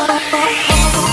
Oh, oh, oh, oh.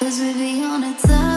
Cause we be on a time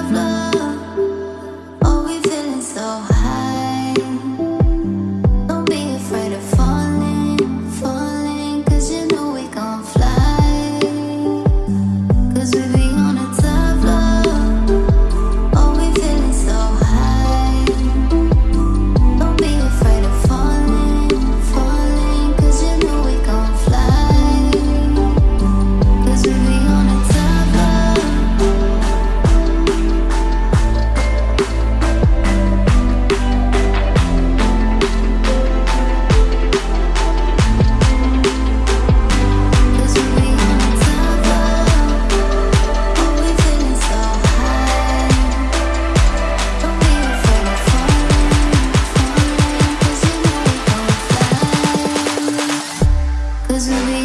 Cause we'll be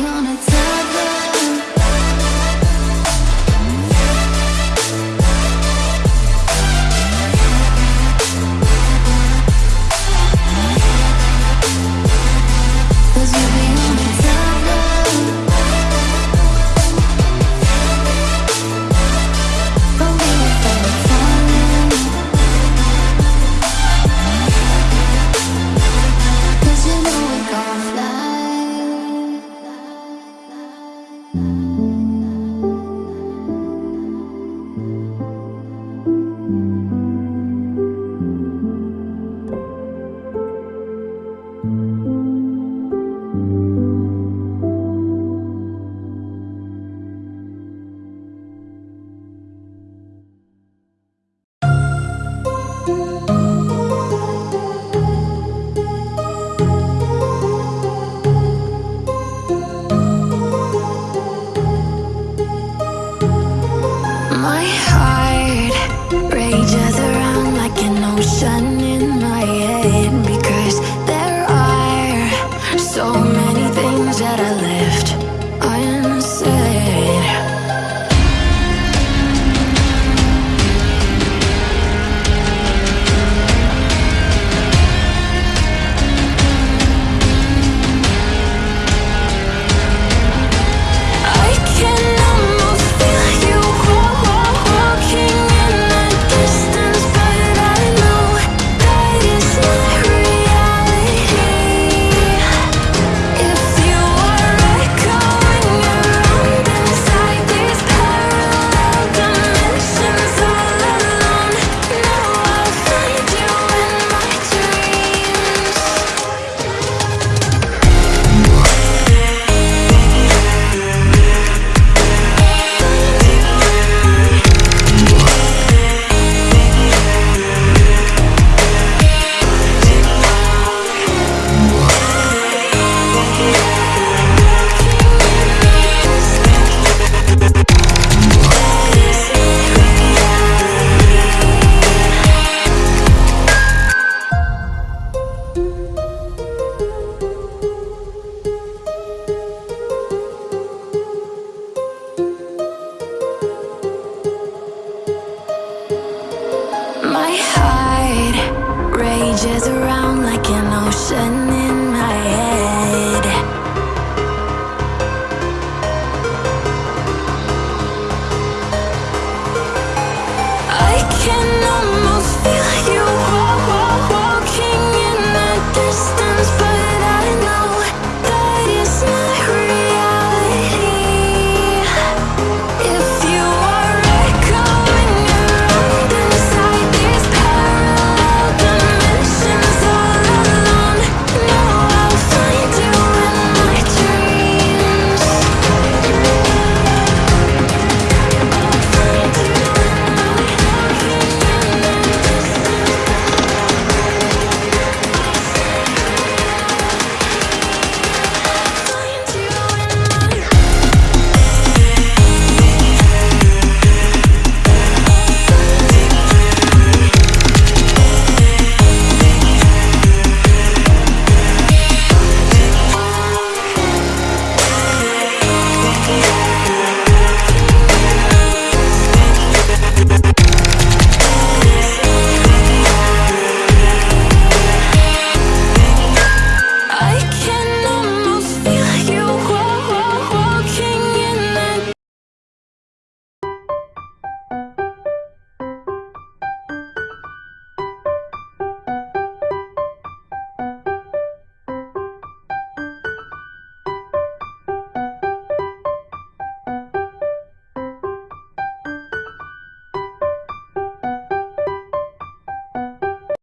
ocean